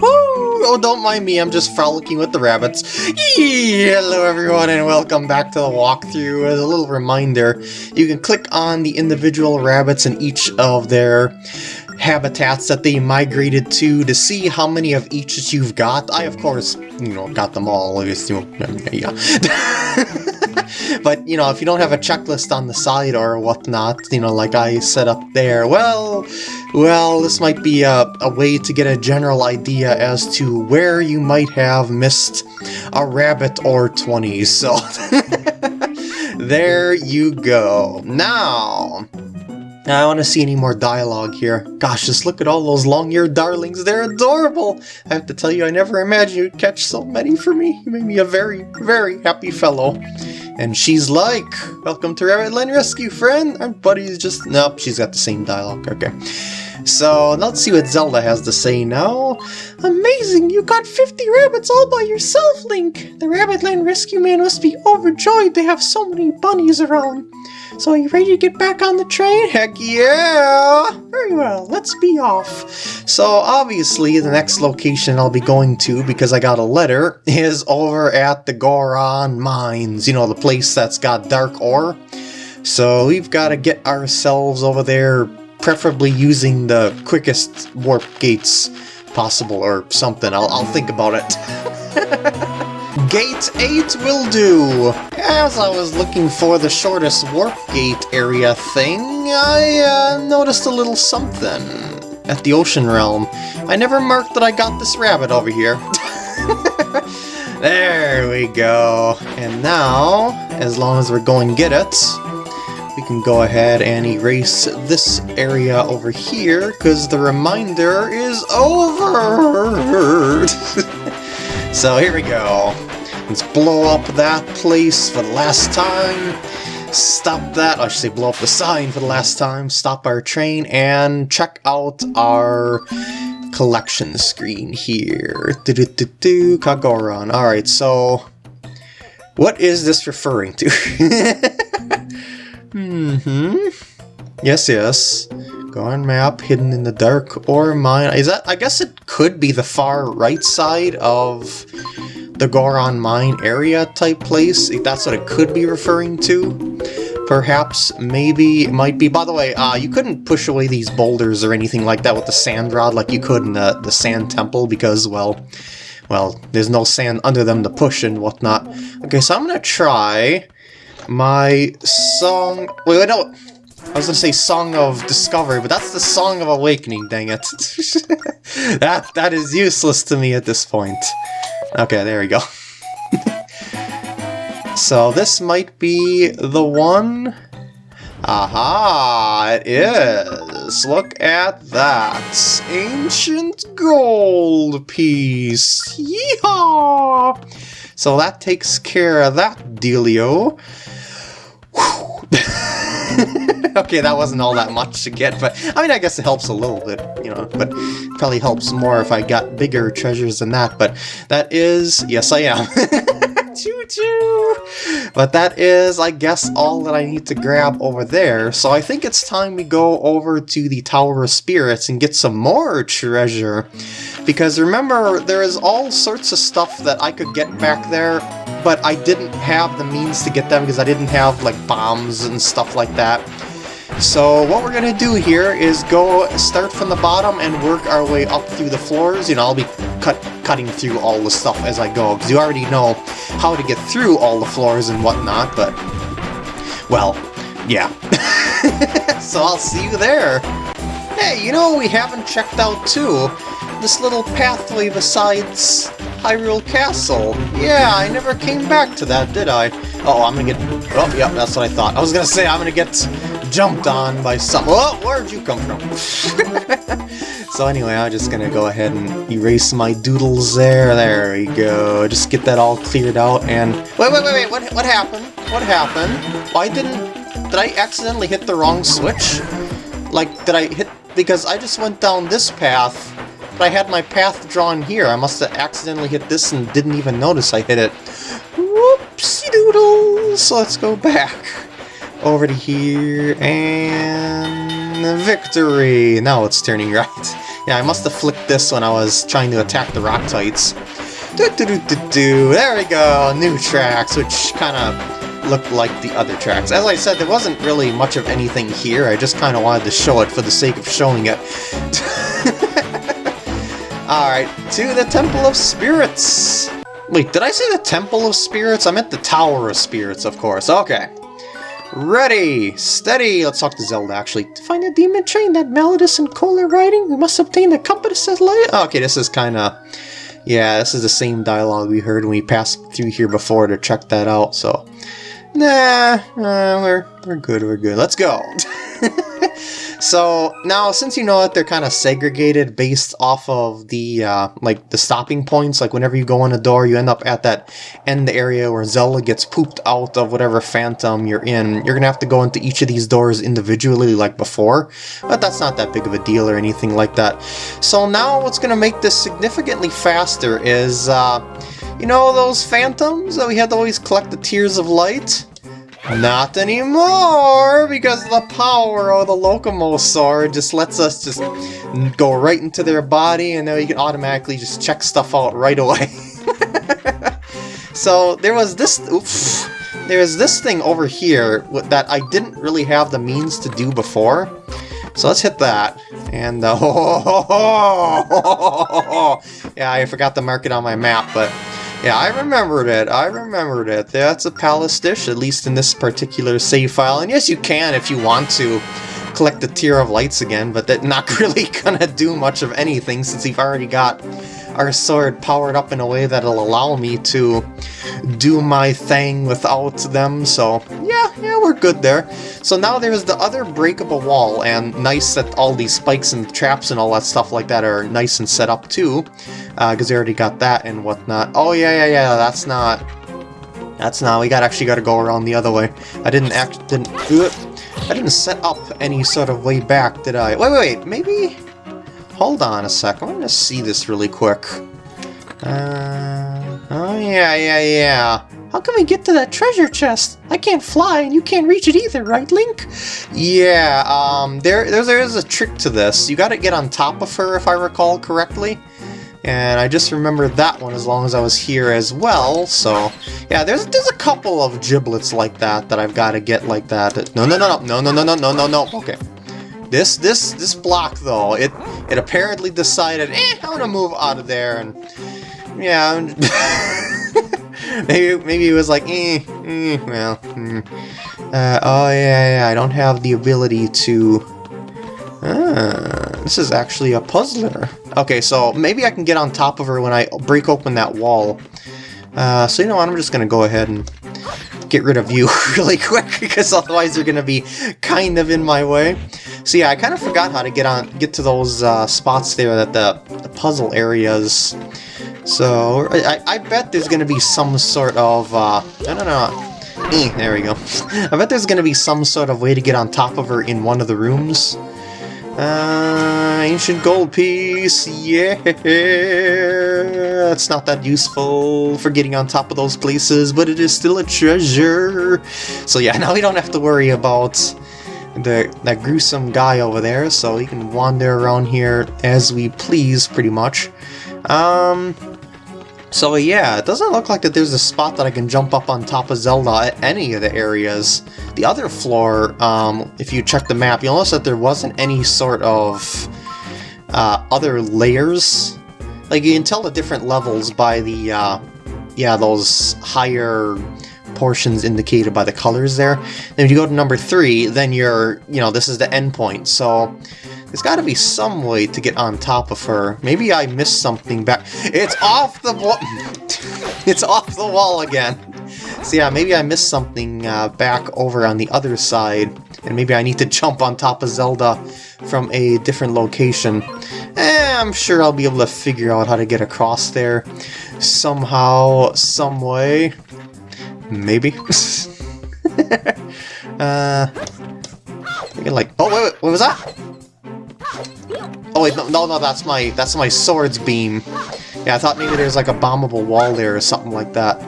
oh, don't mind me, I'm just frolicking with the rabbits. Hello everyone and welcome back to the walkthrough. As a little reminder, you can click on the individual rabbits in each of their habitats that they migrated to to see how many of each that you've got. I, of course, you know, got them all. Yeah. but, you know, if you don't have a checklist on the side or whatnot, you know, like I set up there, well, well, this might be a, a way to get a general idea as to where you might have missed a rabbit or 20, so... there you go. Now, I don't want to see any more dialogue here. Gosh, just look at all those long-eared darlings. They're adorable. I have to tell you, I never imagined you'd catch so many for me. You made me a very, very happy fellow. And she's like, welcome to Rabbit Land Rescue, friend. Our buddy's just... Nope, she's got the same dialogue. Okay. So, let's see what Zelda has to say now. Amazing! You got 50 rabbits all by yourself, Link! The Rabbitland Rescue Man must be overjoyed to have so many bunnies around. So are you ready to get back on the train? Heck yeah! Very well, let's be off. So obviously the next location I'll be going to, because I got a letter, is over at the Goron Mines. You know, the place that's got dark ore. So we've got to get ourselves over there, preferably using the quickest warp gates possible or something. I'll, I'll think about it. Gate 8 will do! As I was looking for the shortest warp gate area thing, I uh, noticed a little something at the ocean realm. I never marked that I got this rabbit over here. there we go. And now, as long as we're going get it, we can go ahead and erase this area over here, because the reminder is over! so here we go. Let's blow up that place for the last time. Stop that, I should say blow up the sign for the last time. Stop our train and check out our collection screen here. Do do do do. Alright, so what is this referring to? hmm. Yes, yes. Goron map hidden in the dark ore mine. Is that I guess it could be the far right side of the Goron Mine area type place, if that's what it could be referring to. Perhaps, maybe, it might be. By the way, uh, you couldn't push away these boulders or anything like that with the sand rod like you could in the, the sand temple because, well, well, there's no sand under them to push and whatnot. Okay, so I'm gonna try my song... Wait, no! I was gonna say Song of Discovery, but that's the Song of Awakening, dang it. that That is useless to me at this point. Okay, there we go. so this might be the one... Aha, it is! Look at that! Ancient gold piece! Yeehaw! So that takes care of that dealio. okay, that wasn't all that much to get, but I mean, I guess it helps a little bit, you know, but probably helps more if I got bigger treasures than that, but that is, yes I am. Choo-choo! But that is, I guess, all that I need to grab over there, so I think it's time we go over to the Tower of Spirits and get some more treasure. Because remember, there is all sorts of stuff that I could get back there, but I didn't have the means to get them because I didn't have, like, bombs and stuff like that. So what we're going to do here is go start from the bottom and work our way up through the floors. You know, I'll be cut, cutting through all the stuff as I go, because you already know how to get through all the floors and whatnot, but, well, yeah. so I'll see you there. Hey, you know we haven't checked out too? This little pathway besides Hyrule Castle. Yeah, I never came back to that, did I? Oh, I'm gonna get... Oh, yeah, that's what I thought. I was gonna say I'm gonna get jumped on by some... Oh, where'd you come from? so anyway, I'm just gonna go ahead and erase my doodles there. There we go. Just get that all cleared out and... Wait, wait, wait, wait, what, what happened? What happened? Why didn't... Did I accidentally hit the wrong switch? Like, did I hit... Because I just went down this path, but I had my path drawn here. I must have accidentally hit this and didn't even notice I hit it. Whoopsie doodle! So let's go back over to here, and victory! Now it's turning right. Yeah, I must have flicked this when I was trying to attack the Roctites. Do, do, do, do, do. There we go, new tracks, which kind of looked like the other tracks. As I said, there wasn't really much of anything here, I just kind of wanted to show it for the sake of showing it. Alright, to the Temple of Spirits! Wait, did I say the Temple of Spirits? I meant the Tower of Spirits, of course. Okay. Ready! Steady! Let's talk to Zelda, actually. To find a demon train that Malladus and Cole are riding, we must obtain the compass of light. Okay, this is kind of... Yeah, this is the same dialogue we heard when we passed through here before to check that out, so... Nah, uh, we're, we're good, we're good. Let's go! So now, since you know that they're kind of segregated based off of the uh, like the stopping points, like whenever you go in a door, you end up at that end area where Zelda gets pooped out of whatever phantom you're in. You're gonna have to go into each of these doors individually, like before, but that's not that big of a deal or anything like that. So now, what's gonna make this significantly faster is. Uh, you know those phantoms that we had to always collect the tears of light? Not anymore, because the power of the Lokomo Sword just lets us just go right into their body, and now you can automatically just check stuff out right away. so there was this... Oops, there's this thing over here that I didn't really have the means to do before. So let's hit that. And, uh, yeah, I forgot to mark it on my map, but yeah, I remembered it. I remembered it. That's a palace dish, at least in this particular save file. And yes, you can if you want to collect the tear of Lights again, but that's not really gonna do much of anything since you've already got our sword powered up in a way that'll allow me to do my thing without them, so yeah, yeah, we're good there. So now there's the other breakable wall, and nice that all these spikes and traps and all that stuff like that are nice and set up too, because uh, they already got that and whatnot. Oh yeah, yeah, yeah, that's not... That's not, we got actually got to go around the other way. I didn't act, didn't, uh, I didn't set up any sort of way back, did I? Wait, wait, wait, maybe? Hold on a sec, I'm gonna see this really quick. Uh, oh yeah, yeah, yeah. How can we get to that treasure chest? I can't fly and you can't reach it either, right, Link? Yeah, um, there, there, there is a trick to this. You gotta get on top of her, if I recall correctly. And I just remembered that one as long as I was here as well, so... Yeah, there's there's a couple of giblets like that that I've got to get like that. No, no, no, no, no, no, no, no, no, no, okay. This, this, this block, though, it, it apparently decided, eh, I'm gonna move out of there, and... Yeah, maybe, maybe it was like, eh, eh well, mm. uh, oh yeah, yeah, I don't have the ability to... Ah, this is actually a puzzler. Okay, so maybe I can get on top of her when I break open that wall. Uh, so you know what, I'm just gonna go ahead and get rid of you really quick, because otherwise you're gonna be kind of in my way. So yeah, I kind of forgot how to get on, get to those uh, spots there that the, the puzzle areas. So I, I bet there's gonna be some sort of uh, I don't know. Eh, there we go. I bet there's gonna be some sort of way to get on top of her in one of the rooms. Uh, ancient gold piece, yeah! It's not that useful for getting on top of those places, but it is still a treasure! So yeah, now we don't have to worry about the that gruesome guy over there, so we can wander around here as we please, pretty much. Um, so yeah, it doesn't look like that there's a spot that I can jump up on top of Zelda at any of the areas. The other floor, um, if you check the map, you'll notice that there wasn't any sort of uh, other layers. Like, you can tell the different levels by the, uh, yeah, those higher portions indicated by the colors there. And if you go to number three, then you're, you know, this is the endpoint. So there's got to be some way to get on top of her. Maybe I missed something back. It's off the wall. it's off the wall again. So yeah, maybe I missed something uh, back over on the other side. And maybe I need to jump on top of Zelda from a different location. Eh, I'm sure I'll be able to figure out how to get across there somehow, some way. Maybe. uh, like, oh wait, wait, what was that? Oh wait, no, no, no, that's my, that's my sword's beam. Yeah, I thought maybe there's like a bombable wall there or something like that.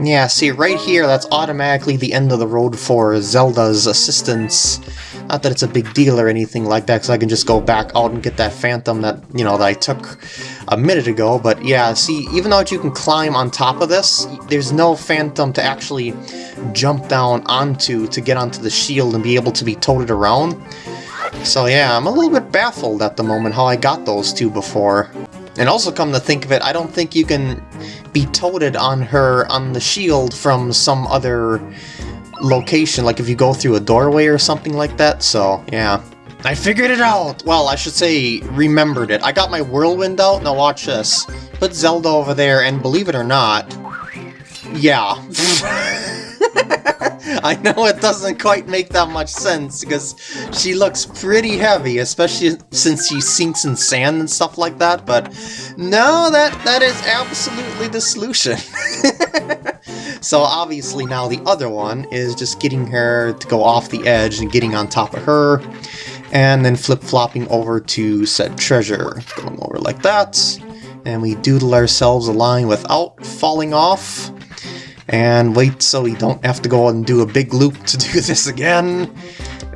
Yeah, see, right here, that's automatically the end of the road for Zelda's assistance. Not that it's a big deal or anything like that, because I can just go back out and get that phantom that, you know, that I took a minute ago. But yeah, see, even though you can climb on top of this, there's no phantom to actually jump down onto to get onto the shield and be able to be toted around. So yeah, I'm a little bit baffled at the moment how I got those two before. And also come to think of it, I don't think you can be toted on her on the shield from some other location, like if you go through a doorway or something like that, so yeah. I figured it out! Well, I should say, remembered it. I got my whirlwind out, now watch this. Put Zelda over there, and believe it or not, yeah. I know it doesn't quite make that much sense, because she looks pretty heavy, especially since she sinks in sand and stuff like that, but no, that, that is absolutely the solution. so obviously now the other one is just getting her to go off the edge and getting on top of her, and then flip-flopping over to said treasure. Going over like that, and we doodle ourselves a line without falling off and wait so we don't have to go and do a big loop to do this again.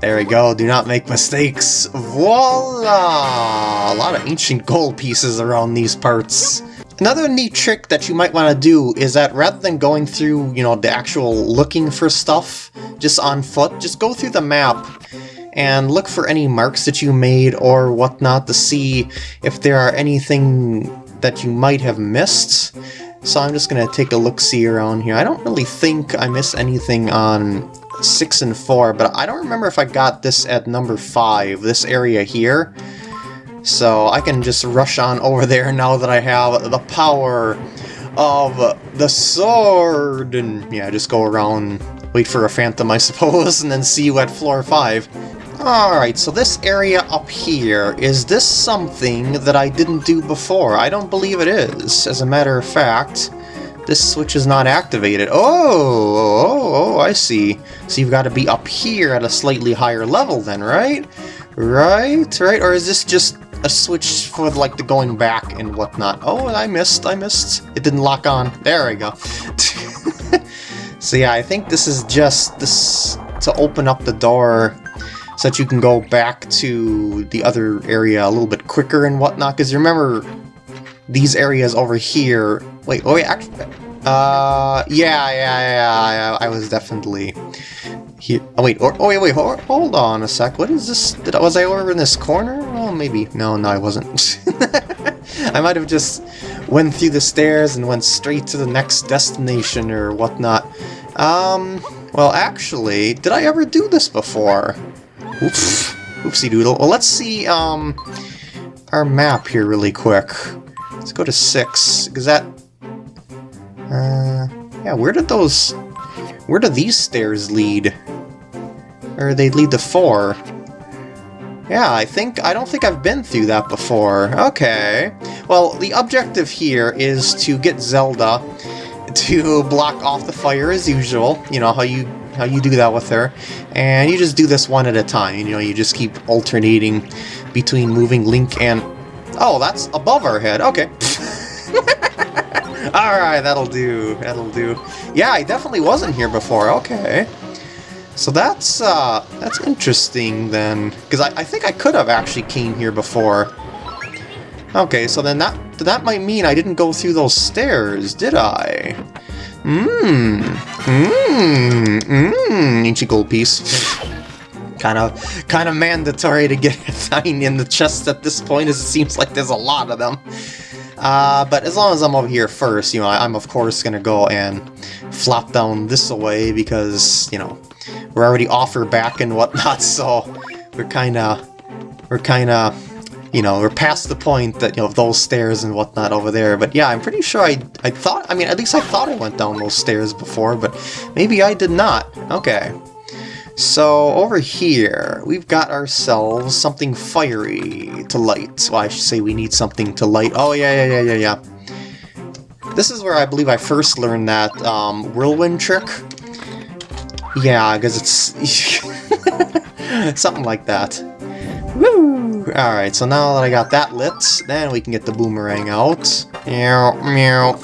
There we go, do not make mistakes. Voila! A lot of ancient gold pieces around these parts. Another neat trick that you might want to do is that rather than going through, you know, the actual looking for stuff just on foot, just go through the map and look for any marks that you made or whatnot to see if there are anything that you might have missed. So I'm just going to take a look-see around here. I don't really think I missed anything on 6 and 4, but I don't remember if I got this at number 5, this area here. So I can just rush on over there now that I have the power of the sword. And yeah, just go around, wait for a phantom, I suppose, and then see you at floor 5. Alright, so this area up here, is this something that I didn't do before? I don't believe it is. As a matter of fact, this switch is not activated. Oh, oh, oh, oh I see. So you've got to be up here at a slightly higher level then, right? Right, right? Or is this just a switch for like the going back and whatnot? Oh, I missed, I missed. It didn't lock on. There we go. so yeah, I think this is just this to open up the door so that you can go back to the other area a little bit quicker and whatnot. Because remember, these areas over here... Wait, oh wait, actually... Uh, yeah, yeah, yeah, I was definitely here. Oh wait, or, oh wait, wait, hold, hold on a sec. What is this? Did, was I over in this corner? Oh, maybe. No, no, I wasn't. I might have just went through the stairs and went straight to the next destination or whatnot. Um, well, actually, did I ever do this before? Oops. Oopsie doodle. Well, let's see um, our map here really quick. Let's go to 6, because that... Uh, yeah, where did those... Where do these stairs lead? Or they lead to 4. Yeah, I think... I don't think I've been through that before. Okay. Well, the objective here is to get Zelda to block off the fire as usual. You know, how you how you do that with her. And you just do this one at a time, you know, you just keep alternating between moving Link and... Oh, that's above our head, okay. Alright, that'll do, that'll do. Yeah, I definitely wasn't here before, okay. So that's, uh, that's interesting then, because I, I think I could have actually came here before. Okay, so then that, that might mean I didn't go through those stairs, did I? Mmm. Mmm. Mmm. Ancient gold piece. kind of kind of mandatory to get a 9 in the chest at this point, as it seems like there's a lot of them. Uh, but as long as I'm over here first, you know, I'm of course to go and flop down this away because, you know, we're already off her back and whatnot, so we're kind of, we're kind of you know, we're past the point that, you know, those stairs and whatnot over there. But yeah, I'm pretty sure I, I thought, I mean, at least I thought I went down those stairs before, but maybe I did not. Okay. So over here, we've got ourselves something fiery to light. Well, I should say we need something to light. Oh, yeah, yeah, yeah, yeah, yeah. This is where I believe I first learned that um, whirlwind trick. Yeah, because it's something like that. Woo! Alright, so now that I got that lit, then we can get the boomerang out. Meow, meow.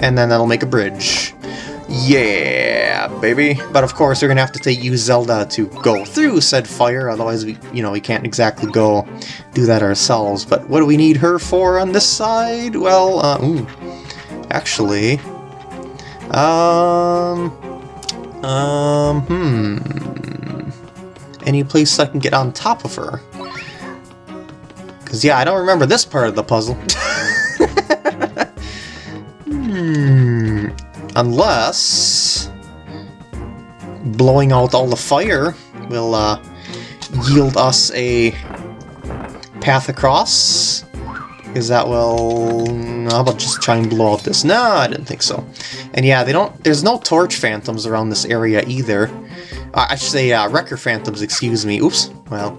And then that'll make a bridge. Yeah, baby. But of course, we're gonna have to take, use Zelda to go through said fire, otherwise we, you know, we can't exactly go do that ourselves. But what do we need her for on this side? Well, uh, ooh, actually, um, um, hmm, any place I can get on top of her? Because, yeah, I don't remember this part of the puzzle. hmm, unless blowing out all the fire will uh, yield us a path across. Is that will... How about just try and blow out this? No, I didn't think so. And yeah, they don't. There's no torch phantoms around this area either. Uh, I should say uh, wrecker phantoms, excuse me. Oops. Well.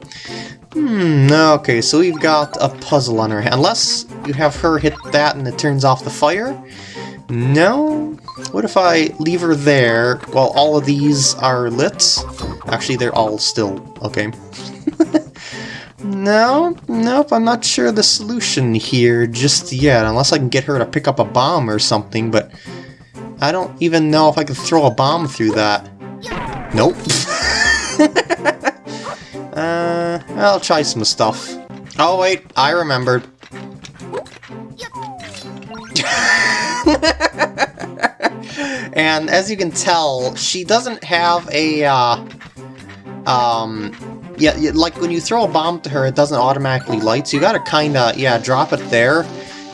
Hmm, okay, so we've got a puzzle on our hand. Unless you have her hit that and it turns off the fire? No? What if I leave her there while all of these are lit? Actually, they're all still... okay. no, nope, I'm not sure the solution here just yet, unless I can get her to pick up a bomb or something, but I don't even know if I could throw a bomb through that. Nope. uh, I'll try some stuff. Oh wait, I remembered. and as you can tell, she doesn't have a, uh, um, yeah, like when you throw a bomb to her, it doesn't automatically light, so you gotta kinda, yeah, drop it there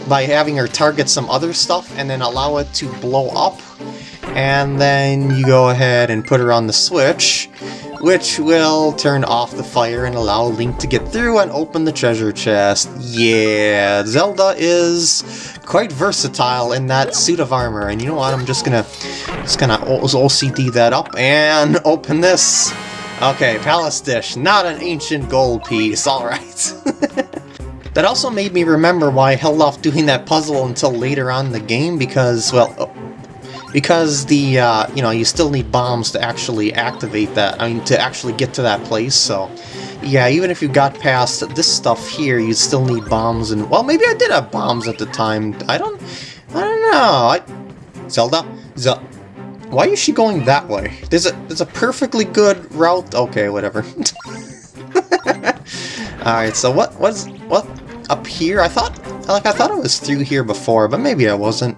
by having her target some other stuff and then allow it to blow up. And then you go ahead and put her on the switch, which will turn off the fire and allow Link to get through and open the treasure chest. Yeah, Zelda is quite versatile in that suit of armor. And you know what, I'm just gonna, just gonna OCD that up and open this. Okay, Palace Dish, not an ancient gold piece, alright. that also made me remember why I held off doing that puzzle until later on in the game, because, well, because the, uh, you know, you still need bombs to actually activate that, I mean, to actually get to that place, so... Yeah, even if you got past this stuff here, you still need bombs, and, well, maybe I did have bombs at the time, I don't, I don't know, I... Zelda? Zelda... Why is she going that way? There's a there's a perfectly good route. Okay, whatever. All right, so what was what up here? I thought like I thought I was through here before, but maybe I wasn't.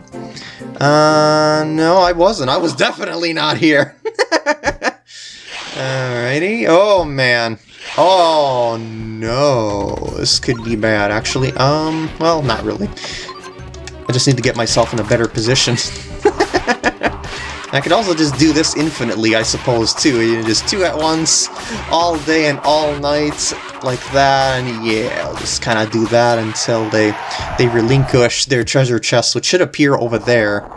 Uh, no, I wasn't. I was definitely not here. Alrighty. Oh man. Oh no. This could be bad, actually. Um, well, not really. I just need to get myself in a better position. I could also just do this infinitely, I suppose, too. You know, just two at once, all day and all night, like that, and yeah, I'll just kind of do that until they, they relinquish their treasure chest, which should appear over there.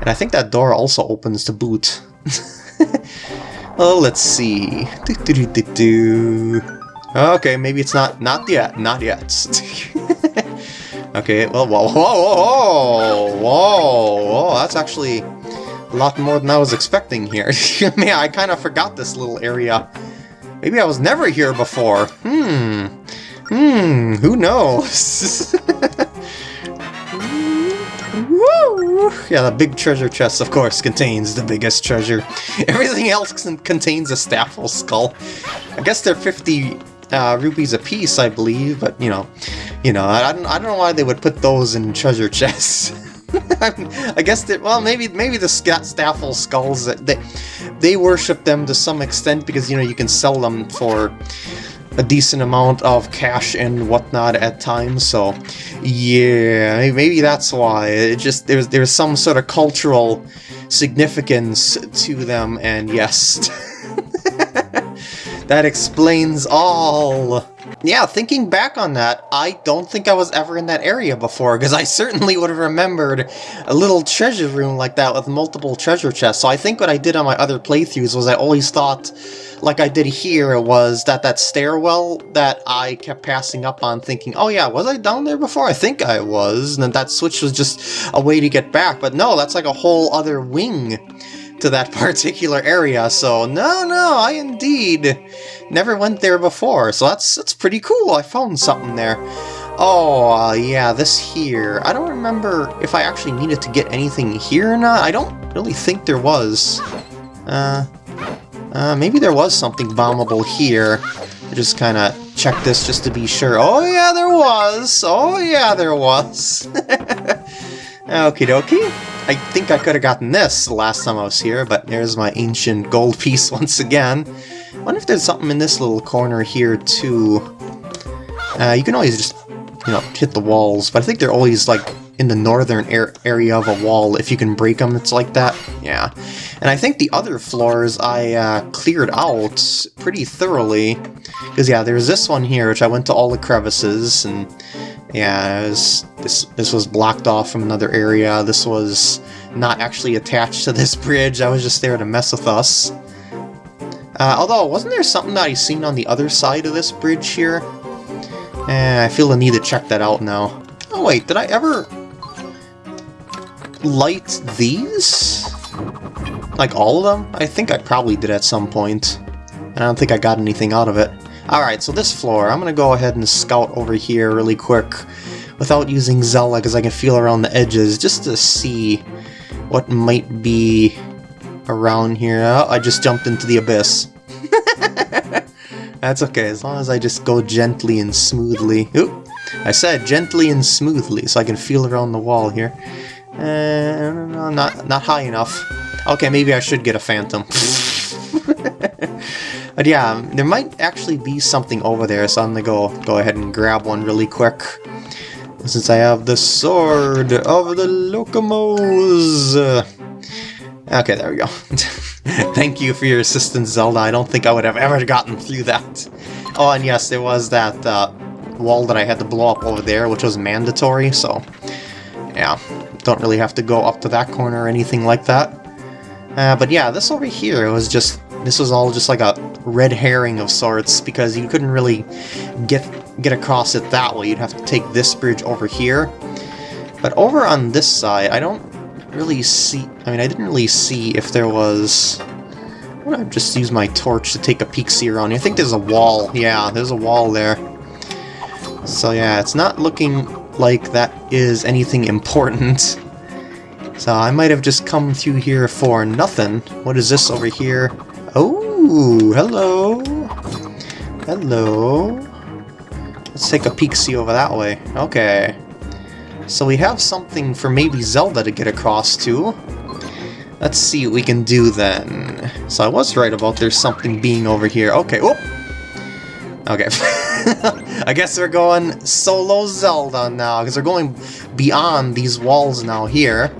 And I think that door also opens to boot. oh, let's see. Do, do, do, Okay, maybe it's not, not yet, not yet. okay, well, whoa, whoa, whoa, whoa, whoa, that's actually a lot more than I was expecting here. Man, I kind of forgot this little area. Maybe I was never here before. Hmm. Hmm, who knows? Woo! Yeah, the big treasure chest, of course, contains the biggest treasure. Everything else contains a Stalfos skull. I guess they're 50 uh, rupees a piece, I believe, but, you know, you know, I, don't, I don't know why they would put those in treasure chests. I guess that well maybe maybe the Stalfos skulls they they worship them to some extent because you know you can sell them for a decent amount of cash and whatnot at times so yeah maybe that's why. It just there's there's some sort of cultural significance to them and yes that explains all yeah, thinking back on that, I don't think I was ever in that area before, because I certainly would have remembered a little treasure room like that with multiple treasure chests. So I think what I did on my other playthroughs was I always thought, like I did here, it was that that stairwell that I kept passing up on thinking, oh yeah, was I down there before? I think I was, and that switch was just a way to get back. But no, that's like a whole other wing to that particular area, so no, no, I indeed never went there before, so that's, that's pretty cool, I found something there. Oh, uh, yeah, this here. I don't remember if I actually needed to get anything here or not. I don't really think there was. Uh, uh, maybe there was something bombable here. I just kind of check this just to be sure. Oh yeah, there was! Oh yeah, there was! Okie dokie. I think I could have gotten this the last time I was here, but there's my ancient gold piece once again. wonder if there's something in this little corner here too. Uh, you can always just, you know, hit the walls, but I think they're always like in the northern area of a wall. If you can break them, it's like that. Yeah. And I think the other floors I uh, cleared out pretty thoroughly. Because, yeah, there's this one here, which I went to all the crevices, and yeah, was, this, this was blocked off from another area. This was not actually attached to this bridge. I was just there to mess with us. Uh, although, wasn't there something that I seen on the other side of this bridge here? Eh, I feel the need to check that out now. Oh wait, did I ever light these? Like all of them? I think I probably did at some point. I don't think I got anything out of it. Alright, so this floor, I'm going to go ahead and scout over here really quick without using Zelda because I can feel around the edges just to see what might be around here. Oh, I just jumped into the abyss. That's okay, as long as I just go gently and smoothly. Oop! I said gently and smoothly, so I can feel around the wall here. Uh, not, not high enough. Okay, maybe I should get a phantom. but yeah, there might actually be something over there, so I'm gonna go, go ahead and grab one really quick. Since I have the Sword of the Locomos. Okay, there we go. Thank you for your assistance, Zelda. I don't think I would have ever gotten through that. Oh, and yes, there was that uh, wall that I had to blow up over there, which was mandatory, so... Yeah, don't really have to go up to that corner or anything like that. Uh, but yeah, this over here was just... This was all just like a red herring of sorts, because you couldn't really get, get across it that way. You'd have to take this bridge over here. But over on this side, I don't really see... I mean, I didn't really see if there was... I'm gonna just use my torch to take a peek see around here. I think there's a wall. Yeah, there's a wall there. So yeah, it's not looking like that is anything important. So I might have just come through here for nothing. What is this over here? Oh, hello. Hello. Let's take a peek-see over that way. Okay. So we have something for maybe Zelda to get across to. Let's see what we can do then. So I was right about there's something being over here. Okay, whoop! Okay. I guess we're going solo Zelda now, because we're going beyond these walls now here.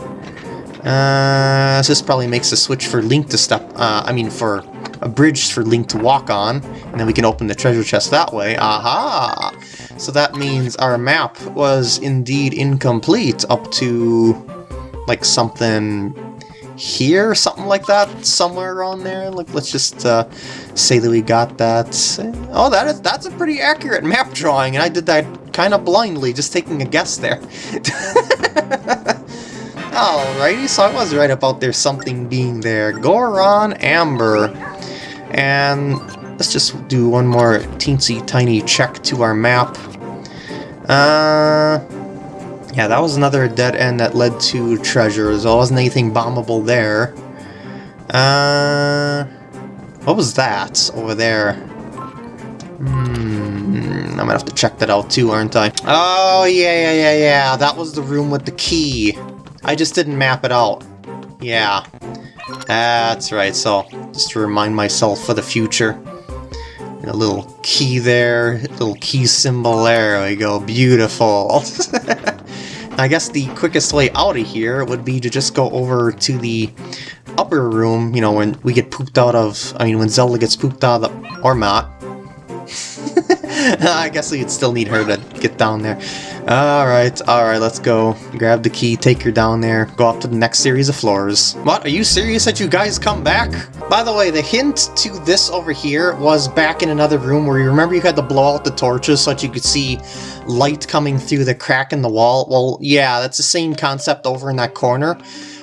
Uh, this probably makes a switch for Link to step, uh, I mean for a bridge for Link to walk on, and then we can open the treasure chest that way. Aha! So that means our map was indeed incomplete up to, like, something here, something like that, somewhere around there. Like, let's just uh, say that we got that. Oh, that is that's a pretty accurate map drawing, and I did that kind of blindly, just taking a guess there. Alrighty, so I was right about there something being there. Goron Amber. And let's just do one more teensy tiny check to our map. Uh, yeah, that was another dead end that led to treasure. There wasn't anything bombable there. Uh, what was that over there? Hmm, I'm gonna have to check that out too, aren't I? Oh, yeah, yeah, yeah, yeah. That was the room with the key. I just didn't map it out. Yeah. That's right, so just to remind myself for the future. A little key there, little key symbol there, we go, beautiful. I guess the quickest way out of here would be to just go over to the upper room, you know, when we get pooped out of, I mean, when Zelda gets pooped out of the, or not. I guess we'd still need her to get down there. Alright, alright, let's go. Grab the key, take her down there, go up to the next series of floors. What, are you serious that you guys come back? By the way, the hint to this over here was back in another room where you remember you had to blow out the torches so that you could see light coming through the crack in the wall? Well, yeah, that's the same concept over in that corner.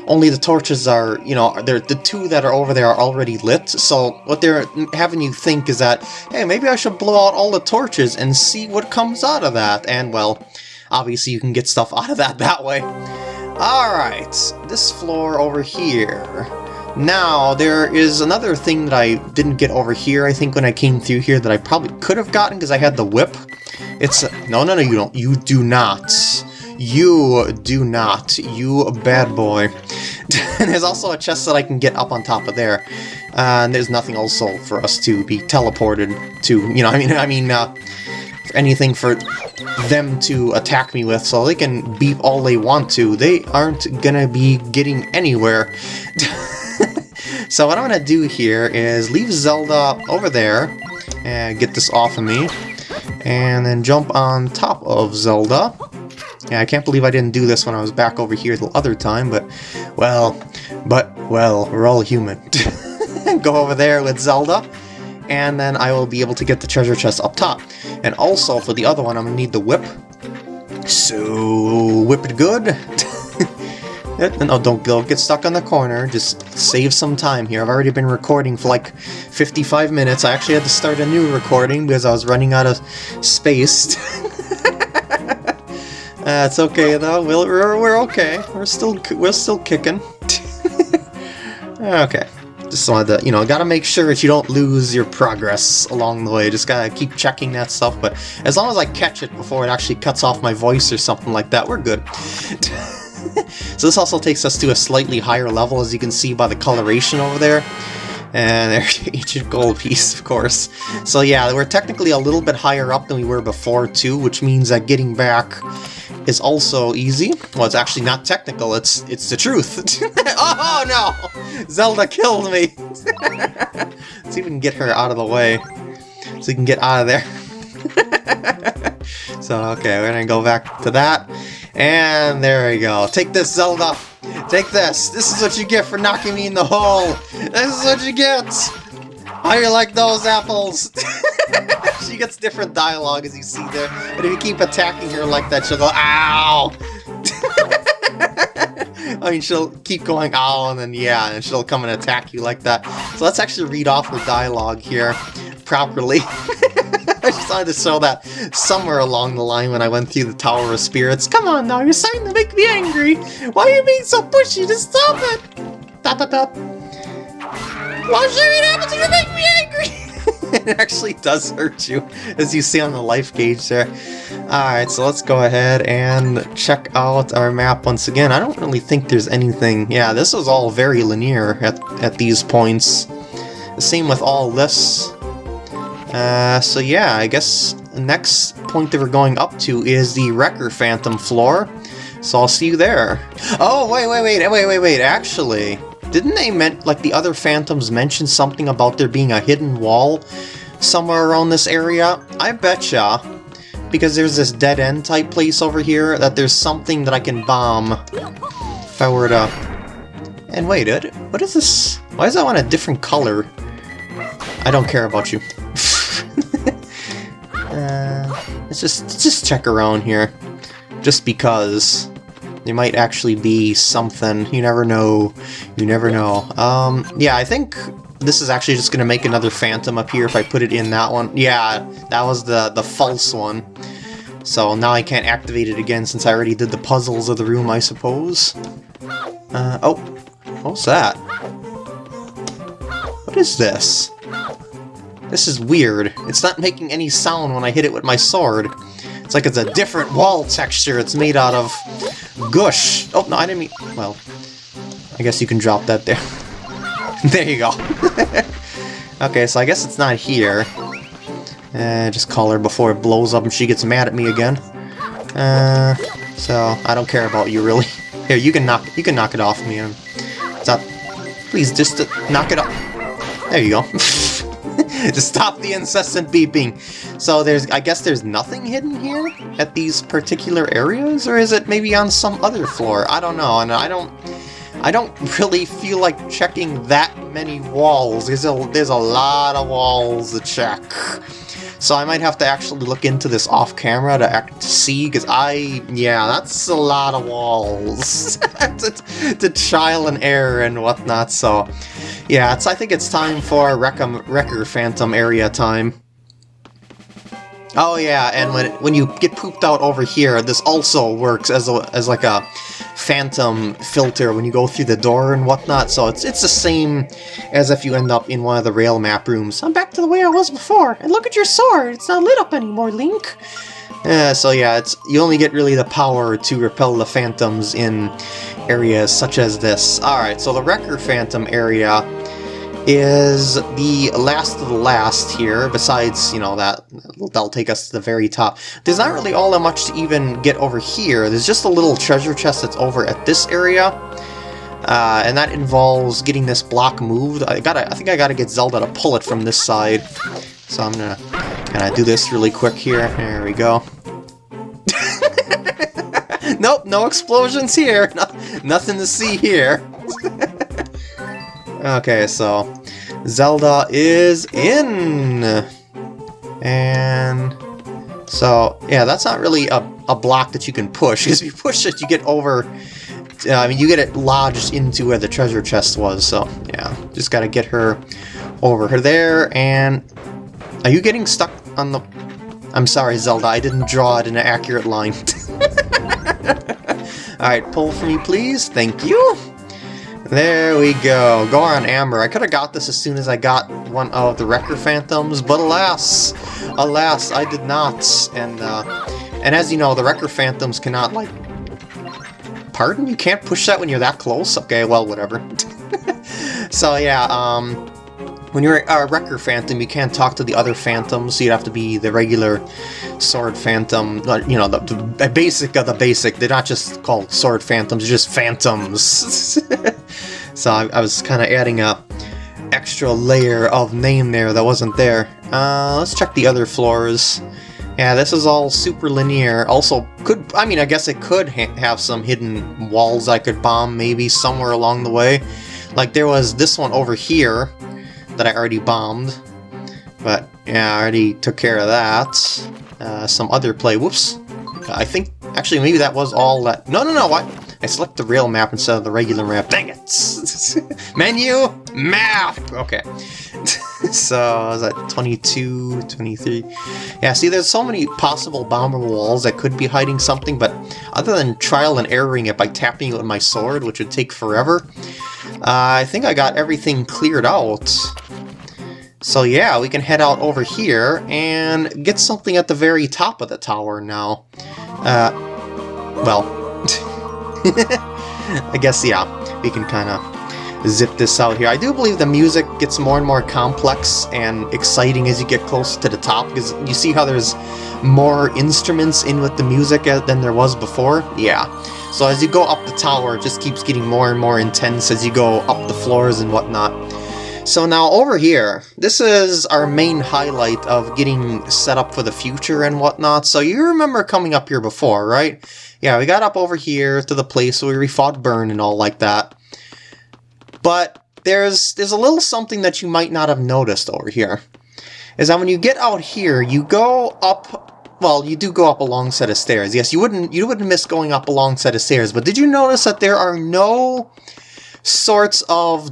only the torches are, you know, they're, the two that are over there are already lit, so what they're having you think is that, hey, maybe I should blow out all the torches and see what comes out of that, and well, obviously you can get stuff out of that that way. Alright, this floor over here. Now, there is another thing that I didn't get over here, I think, when I came through here that I probably could have gotten because I had the whip. It's... No, no, no, you don't. You do not. You do not. You bad boy. and there's also a chest that I can get up on top of there. Uh, and there's nothing also for us to be teleported to. You know, I mean, I mean, uh, anything for them to attack me with, so they can beep all they want to. They aren't gonna be getting anywhere. so what I'm gonna do here is leave Zelda over there and get this off of me, and then jump on top of Zelda. Yeah, I can't believe I didn't do this when I was back over here the other time, but, well, but, well, we're all human. Go over there with Zelda, and then I will be able to get the treasure chest up top. And also, for the other one, I'm going to need the whip. So, whip it good. no, don't, don't get stuck on the corner. Just save some time here. I've already been recording for like 55 minutes. I actually had to start a new recording because I was running out of space. uh, it's okay though. We're, we're, we're okay. We're still we're still kicking. okay. Just wanted to, you know, gotta make sure that you don't lose your progress along the way. Just gotta keep checking that stuff, but as long as I catch it before it actually cuts off my voice or something like that, we're good. so this also takes us to a slightly higher level, as you can see by the coloration over there. And there's ancient gold piece, of course. So yeah, we're technically a little bit higher up than we were before, too, which means that getting back is also easy. Well, it's actually not technical, it's it's the truth. oh no! Zelda killed me! Let's see if we can get her out of the way, so we can get out of there. so, okay, we're gonna go back to that. And there we go. Take this, Zelda! Take this! This is what you get for knocking me in the hole! This is what you get! How you like those apples? she gets different dialogue as you see there, but if you keep attacking her like that, she'll go, ow! I mean, she'll keep going, ow, and then yeah, and she'll come and attack you like that. So let's actually read off the dialogue here properly. I decided to show that somewhere along the line when I went through the Tower of Spirits. Come on now, you're starting to make me angry! Why are you being so pushy? Just stop it! Tap tap tap. Why should it happen to make me angry? it actually does hurt you, as you see on the life gauge there. Alright, so let's go ahead and check out our map once again. I don't really think there's anything... Yeah, this is all very linear at, at these points. The same with all this. Uh, so yeah, I guess the next point that we're going up to is the Wrecker Phantom floor. So I'll see you there. Oh, wait, wait, wait, wait, wait, wait, actually... Didn't they meant like the other Phantoms mention something about there being a hidden wall somewhere around this area? I betcha, because there's this dead-end type place over here, that there's something that I can bomb if I were to... And wait, what is this? Why is that one a different color? I don't care about you. Let's just, let's just check around here. Just because. There might actually be something. You never know. You never know. Um, yeah, I think this is actually just going to make another phantom up here if I put it in that one. Yeah, that was the, the false one. So now I can't activate it again since I already did the puzzles of the room, I suppose. Uh, oh, what's that? What is this? This is weird. It's not making any sound when I hit it with my sword. It's like it's a different wall texture it's made out of. Gush! Oh, no, I didn't mean... Well, I guess you can drop that there. there you go. okay, so I guess it's not here. Uh, just call her before it blows up and she gets mad at me again. Uh, so, I don't care about you, really. Here, you can knock you can knock it off me. Stop. Please, just uh, knock it off. There you go. to stop the incessant beeping. So there's, I guess there's nothing hidden here at these particular areas, or is it maybe on some other floor? I don't know, and I don't, I don't really feel like checking that many walls. There's a, there's a lot of walls to check. So I might have to actually look into this off camera to act to see, because I, yeah, that's a lot of walls to, to trial and error and whatnot. So yeah, it's I think it's time for Wrecker, Wrecker Phantom area time. Oh yeah, and when when you get pooped out over here, this also works as a, as like a phantom filter when you go through the door and whatnot. So it's it's the same as if you end up in one of the rail map rooms. I'm back to the way I was before, and look at your sword. It's not lit up anymore, Link. Uh, so yeah, it's you only get really the power to repel the phantoms in areas such as this. All right, so the Wrecker Phantom area is the last of the last here, besides, you know, that, that'll take us to the very top. There's not really all that much to even get over here. There's just a little treasure chest that's over at this area. Uh, and that involves getting this block moved. I gotta, I think I gotta get Zelda to pull it from this side. So I'm gonna kind of do this really quick here. There we go. nope, no explosions here. No, nothing to see here. Okay, so Zelda is in! And so, yeah, that's not really a, a block that you can push, because if you push it, you get over, uh, I mean, you get it lodged into where the treasure chest was, so, yeah, just gotta get her over her there, and are you getting stuck on the... I'm sorry, Zelda, I didn't draw it in an accurate line. Alright, pull for me, please. Thank you. There we go. Goron Amber. I could have got this as soon as I got one of the Wrecker Phantoms, but alas, alas, I did not. And uh, and as you know, the Wrecker Phantoms cannot, like... Pardon? You can't push that when you're that close? Okay, well, whatever. so yeah, um, when you're a Wrecker Phantom, you can't talk to the other Phantoms, you'd have to be the regular Sword Phantom, you know, the, the basic of the basic. They're not just called Sword Phantoms, they're just Phantoms. so I, I was kind of adding a extra layer of name there that wasn't there. Uh, let's check the other floors. Yeah, this is all super linear. Also, could I mean, I guess it could ha have some hidden walls I could bomb maybe somewhere along the way. Like there was this one over here that I already bombed. But yeah, I already took care of that. Uh, some other play. Whoops. I think, actually, maybe that was all that... No, no, no, what? I select the rail map instead of the regular map. Dang it! Menu! Map! Okay. so, is that 22, 23? Yeah, see, there's so many possible bombable walls that could be hiding something, but other than trial and erroring it by tapping it with my sword, which would take forever, uh, I think I got everything cleared out. So yeah, we can head out over here and get something at the very top of the tower now. Uh, well, I guess, yeah, we can kind of zip this out here. I do believe the music gets more and more complex and exciting as you get closer to the top, because you see how there's more instruments in with the music uh, than there was before? Yeah. So as you go up the tower, it just keeps getting more and more intense as you go up the floors and whatnot. So now over here, this is our main highlight of getting set up for the future and whatnot. So you remember coming up here before, right? Yeah, we got up over here to the place where we fought Byrne and all like that. But there's there's a little something that you might not have noticed over here. Is that when you get out here, you go up well, you do go up a long set of stairs. Yes, you wouldn't you wouldn't miss going up a long set of stairs, but did you notice that there are no sorts of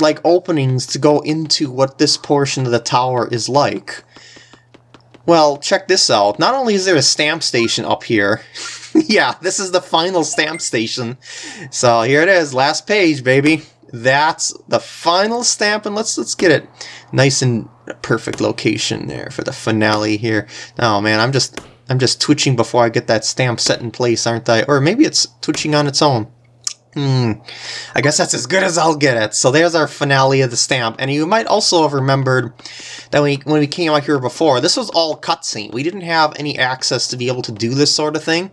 like openings to go into what this portion of the tower is like. Well, check this out. Not only is there a stamp station up here, yeah, this is the final stamp station. So here it is, last page, baby. That's the final stamp, and let's let's get it nice and perfect location there for the finale here. Oh man, I'm just I'm just twitching before I get that stamp set in place, aren't I? Or maybe it's twitching on its own. Hmm, I guess that's as good as I'll get it. So there's our finale of the stamp. And you might also have remembered that when we, when we came out here before, this was all cutscene. We didn't have any access to be able to do this sort of thing.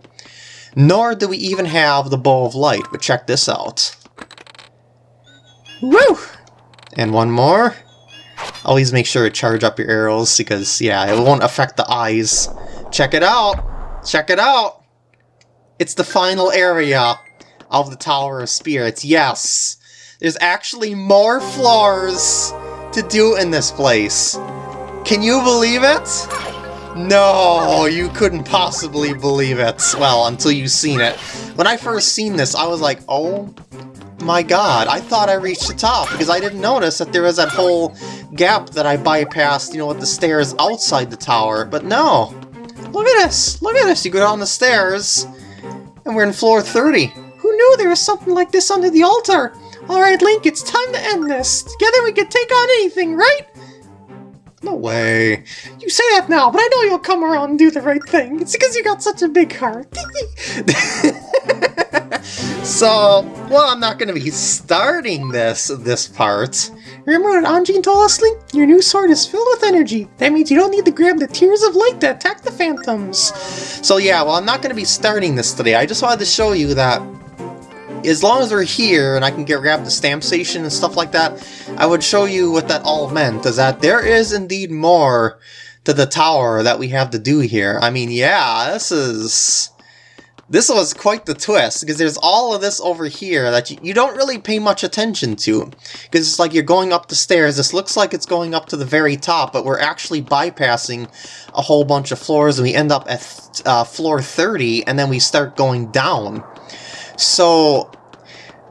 Nor do we even have the Bow of Light. But check this out. Woo! And one more. Always make sure to charge up your arrows because, yeah, it won't affect the eyes. Check it out! Check it out! It's the final area of the Tower of Spirits. Yes, there's actually more floors to do in this place. Can you believe it? No, you couldn't possibly believe it. Well, until you've seen it. When I first seen this, I was like, oh my god, I thought I reached the top because I didn't notice that there was that whole gap that I bypassed, you know, with the stairs outside the tower. But no, look at this, look at this. You go down the stairs and we're in floor 30. Who knew there was something like this under the altar? Alright, Link, it's time to end this. Together we can take on anything, right? No way. You say that now, but I know you'll come around and do the right thing. It's because you got such a big heart. so, well, I'm not going to be starting this this part. Remember what Anjean told us, Link? Your new sword is filled with energy. That means you don't need to grab the Tears of Light to attack the Phantoms. So yeah, well, I'm not going to be starting this today. I just wanted to show you that as long as we're here and I can get grab the stamp station and stuff like that, I would show you what that all meant, is that there is indeed more to the tower that we have to do here. I mean, yeah, this is... This was quite the twist, because there's all of this over here that you, you don't really pay much attention to. Because it's like you're going up the stairs, this looks like it's going up to the very top, but we're actually bypassing a whole bunch of floors, and we end up at uh, floor 30, and then we start going down. So,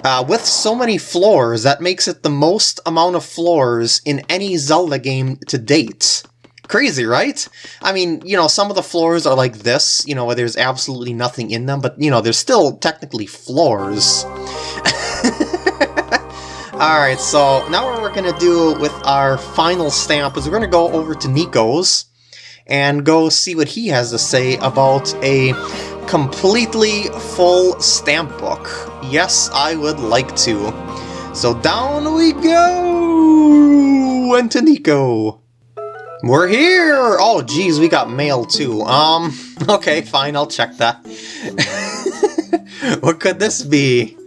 uh, with so many floors, that makes it the most amount of floors in any Zelda game to date. Crazy, right? I mean, you know, some of the floors are like this, you know, where there's absolutely nothing in them, but, you know, there's still technically floors. Alright, so now what we're going to do with our final stamp is we're going to go over to Niko's and go see what he has to say about a completely full stamp book. Yes, I would like to. So down we go! And to Niko. We're here! Oh, geez, we got mail too. Um, okay, fine, I'll check that. what could this be?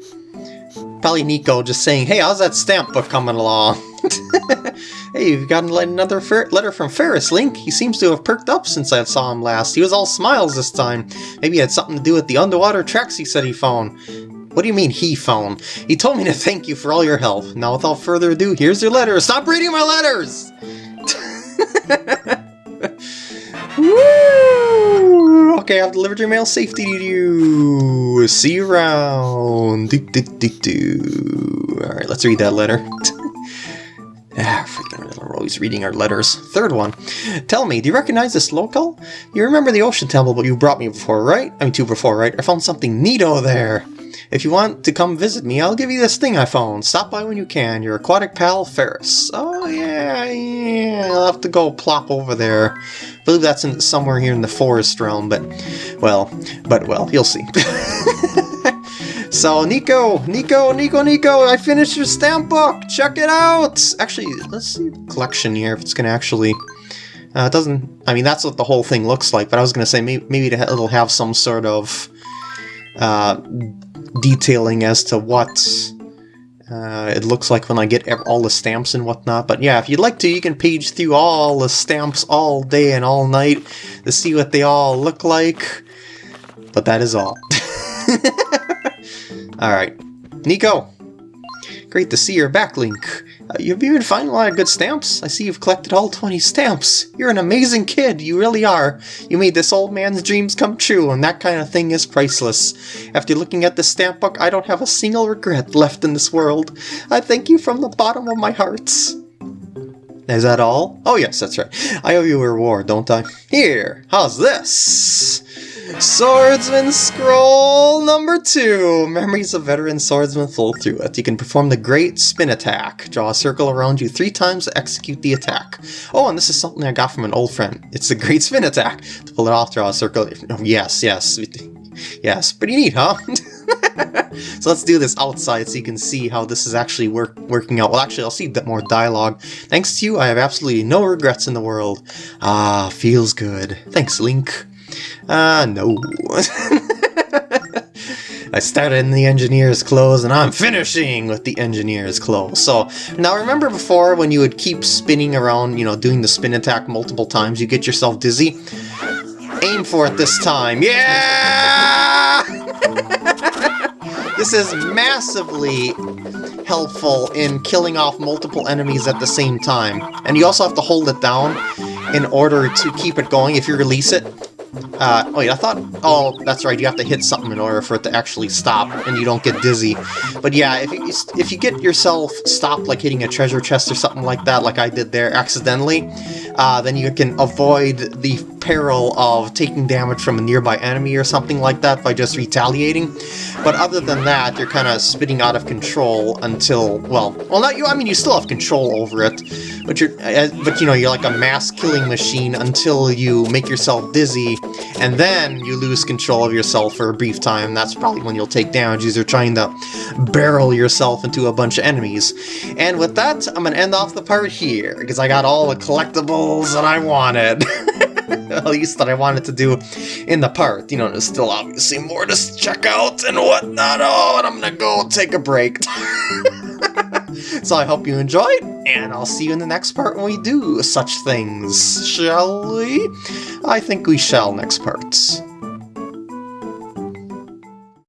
Probably Niko just saying, hey, how's that stamp book coming along? hey, you've gotten another letter from Ferris, Link. He seems to have perked up since I saw him last. He was all smiles this time. Maybe it had something to do with the underwater tracks he said he found. What do you mean, he found? He told me to thank you for all your help. Now, without further ado, here's your letter. Stop reading my letters! Woo! Okay, I've delivered your mail safety to you. See you around. Do, do, do, do. Alright, let's read that letter. We're always reading our letters. Third one. Tell me, do you recognize this local? You remember the ocean temple but you brought me before, right? I mean, two before, right? I found something neato there. If you want to come visit me, I'll give you this thing I found. Stop by when you can. Your aquatic pal, Ferris. Oh, yeah, yeah. I'll have to go plop over there. I believe that's in, somewhere here in the forest realm, but, well, but, well, you'll see. So, Niko, Niko, Nico, Niko, I finished your stamp book! Check it out! Actually, let's see collection here, if it's to actually... Uh, it doesn't... I mean, that's what the whole thing looks like, but I was to say maybe, maybe it'll have some sort of uh, detailing as to what uh, it looks like when I get all the stamps and whatnot. But yeah, if you'd like to, you can page through all the stamps all day and all night to see what they all look like. But that is all. Alright. Niko! Great to see you're back, Link. Uh, you've been finding a lot of good stamps. I see you've collected all 20 stamps. You're an amazing kid, you really are. You made this old man's dreams come true, and that kind of thing is priceless. After looking at this stamp book, I don't have a single regret left in this world. I thank you from the bottom of my heart. Is that all? Oh yes, that's right. I owe you a reward, don't I? Here, how's this? Swordsman Scroll number two! Memories of veteran swordsman flow through it. You can perform the Great Spin Attack. Draw a circle around you three times to execute the attack. Oh, and this is something I got from an old friend. It's the Great Spin Attack. To pull it off, draw a circle. Oh, yes, yes. Yes, pretty neat, huh? so let's do this outside so you can see how this is actually work working out. Well, actually, I'll see bit more dialogue. Thanks to you, I have absolutely no regrets in the world. Ah, feels good. Thanks, Link. Ah, uh, no. I started in the engineer's clothes and I'm finishing with the engineer's clothes. So now remember before when you would keep spinning around, you know, doing the spin attack multiple times, you get yourself dizzy? Aim for it this time. Yeah! this is massively helpful in killing off multiple enemies at the same time. And you also have to hold it down in order to keep it going if you release it. Uh, wait, I thought... Oh, that's right, you have to hit something in order for it to actually stop, and you don't get dizzy. But yeah, if you, if you get yourself stopped, like hitting a treasure chest or something like that, like I did there accidentally, uh, then you can avoid the peril of taking damage from a nearby enemy or something like that by just retaliating. But other than that, you're kind of spitting out of control until, well, well, not you. I mean, you still have control over it, but you're, uh, but you know, you're like a mass killing machine until you make yourself dizzy, and then you lose control of yourself for a brief time. That's probably when you'll take damage. You're trying to barrel yourself into a bunch of enemies. And with that, I'm gonna end off the part here because I got all the collectibles that I wanted. at least that I wanted to do in the part. You know, there's still obviously more to check out and whatnot. Oh, and I'm gonna go take a break. so I hope you enjoyed, and I'll see you in the next part when we do such things, shall we? I think we shall next parts.